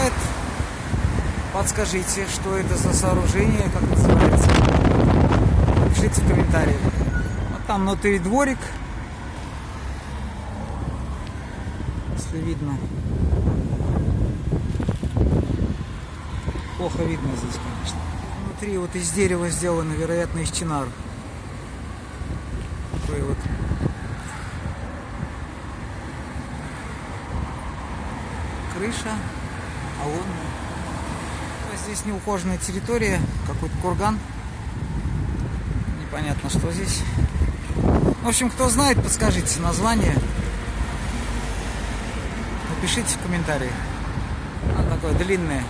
знает, подскажите, что это за сооружение, как называется. Пишите в комментариях. Вот там внутри дворик. Если видно. Плохо видно здесь, конечно. Внутри вот из дерева сделано, вероятно, из чинар. Такой вот крыша, холодная. Здесь неухоженная территория, какой-то курган. Непонятно, что здесь. В общем, кто знает, подскажите название. Напишите в комментарии. Она такое длинное.